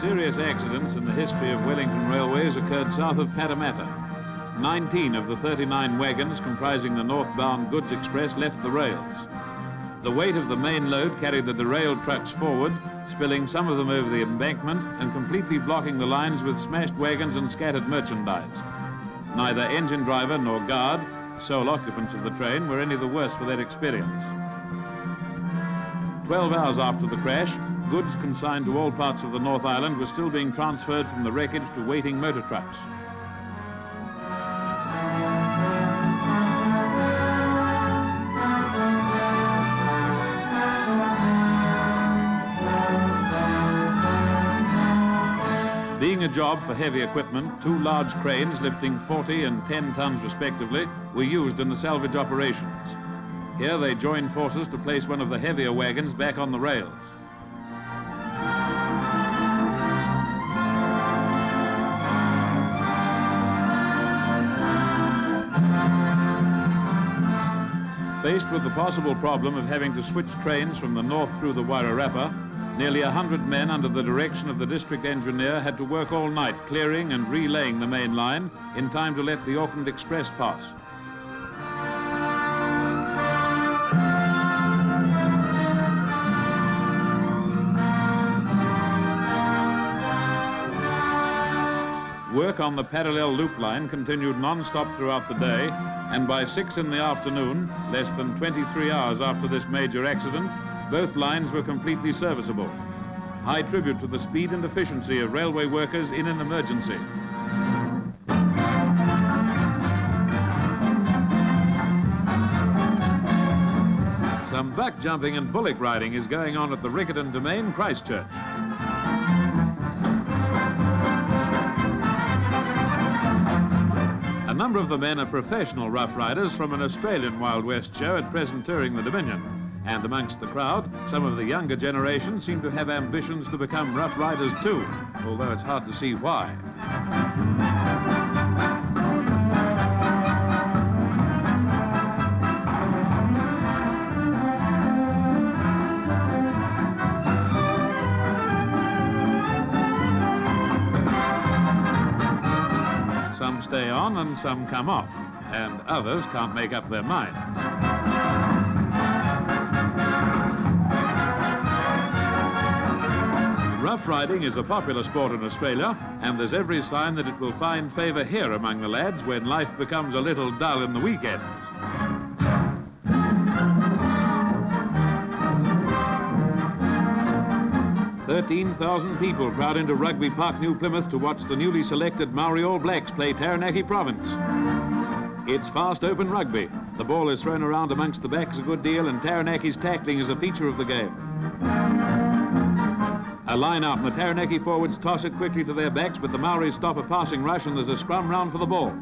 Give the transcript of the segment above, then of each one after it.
serious accidents in the history of Wellington Railways occurred south of Paremata. 19 of the 39 wagons comprising the northbound goods express left the rails. The weight of the main load carried the derailed trucks forward, spilling some of them over the embankment and completely blocking the lines with smashed wagons and scattered merchandise. Neither engine driver nor guard, sole occupants of the train, were any the worse for that experience. Twelve hours after the crash, goods consigned to all parts of the North Island were still being transferred from the wreckage to waiting motor trucks. Being a job for heavy equipment, two large cranes lifting 40 and 10 tons respectively were used in the salvage operations. Here they joined forces to place one of the heavier wagons back on the rails. Faced with the possible problem of having to switch trains from the north through the Wairarapa, nearly a hundred men under the direction of the district engineer had to work all night clearing and relaying the main line in time to let the Auckland Express pass. Work on the parallel loop line continued non-stop throughout the day and by six in the afternoon, less than 23 hours after this major accident, both lines were completely serviceable. High tribute to the speed and efficiency of railway workers in an emergency. Some buck jumping and bullock riding is going on at the Riccarton Domain, Christchurch. Number of the men are professional rough riders from an Australian Wild West show at present touring the Dominion. And amongst the crowd, some of the younger generation seem to have ambitions to become rough riders too, although it's hard to see why. Stay on and some come off, and others can't make up their minds. Rough riding is a popular sport in Australia, and there's every sign that it will find favour here among the lads when life becomes a little dull in the weekends. 13,000 people crowd into Rugby Park, New Plymouth to watch the newly selected Maori All Blacks play Taranaki Province. It's fast open rugby. The ball is thrown around amongst the backs a good deal and Taranaki's tackling is a feature of the game. A line out and the Taranaki forwards toss it quickly to their backs, but the Maoris stop a passing rush and there's a scrum round for the ball.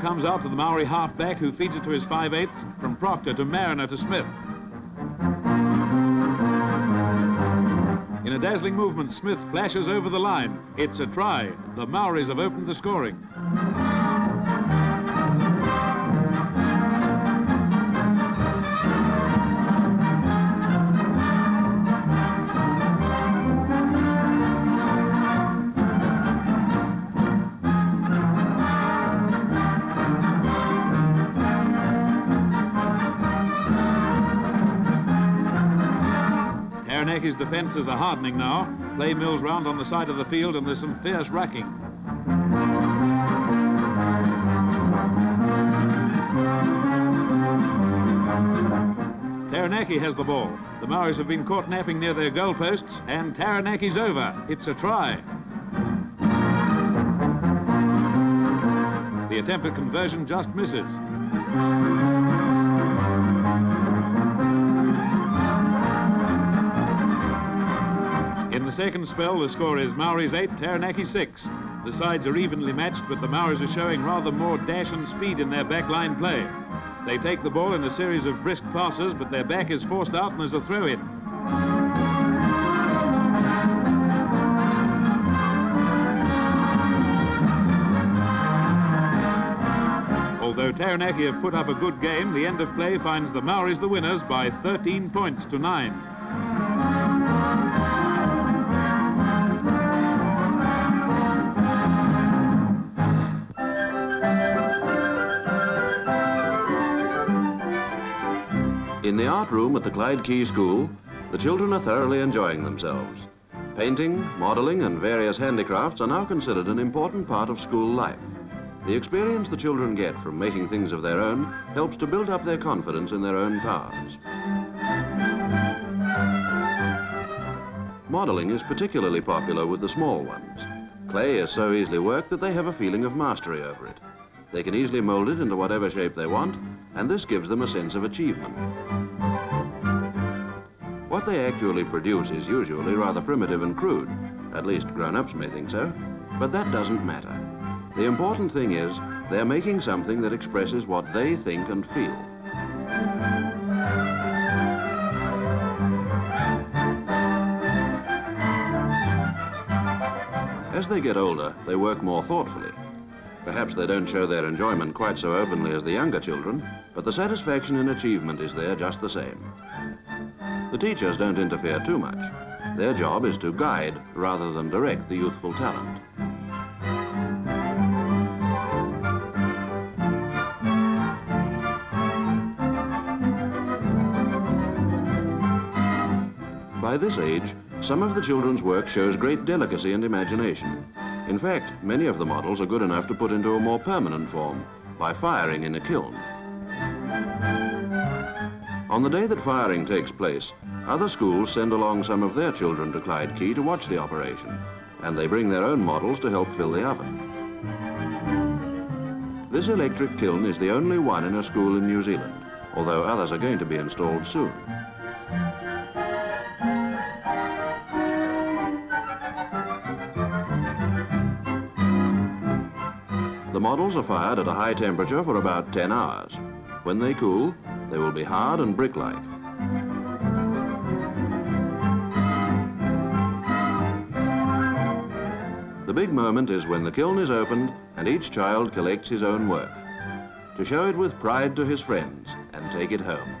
Comes out to the Maori halfback who feeds it to his 5'8", from Proctor to Mariner to Smith. In a dazzling movement, Smith flashes over the line. It's a try. The Maoris have opened the scoring. Taranaki's defences are hardening now. Play mills round on the side of the field and there's some fierce racking. Taranaki has the ball. The Maoris have been caught napping near their goal posts and Taranaki's over. It's a try. The attempt at conversion just misses. the second spell, the score is Maori's 8, Taranaki 6. The sides are evenly matched, but the Maoris are showing rather more dash and speed in their backline play. They take the ball in a series of brisk passes, but their back is forced out and there's a throw in. Although Taranaki have put up a good game, the end of play finds the Maoris the winners by 13 points to 9. In the art room at the Clyde Quay School, the children are thoroughly enjoying themselves. Painting, modelling and various handicrafts are now considered an important part of school life. The experience the children get from making things of their own helps to build up their confidence in their own powers. Modelling is particularly popular with the small ones. Clay is so easily worked that they have a feeling of mastery over it. They can easily mold it into whatever shape they want, and this gives them a sense of achievement. What they actually produce is usually rather primitive and crude. At least grown-ups may think so, but that doesn't matter. The important thing is they're making something that expresses what they think and feel. As they get older, they work more thoughtfully. Perhaps they don't show their enjoyment quite so openly as the younger children, but the satisfaction in achievement is there just the same. The teachers don't interfere too much. Their job is to guide rather than direct the youthful talent. By this age, some of the children's work shows great delicacy and imagination. In fact, many of the models are good enough to put into a more permanent form by firing in a kiln. On the day that firing takes place, other schools send along some of their children to Clyde Quay to watch the operation, and they bring their own models to help fill the oven. This electric kiln is the only one in a school in New Zealand, although others are going to be installed soon. The models are fired at a high temperature for about 10 hours. When they cool, they will be hard and brick-like. The big moment is when the kiln is opened and each child collects his own work to show it with pride to his friends and take it home.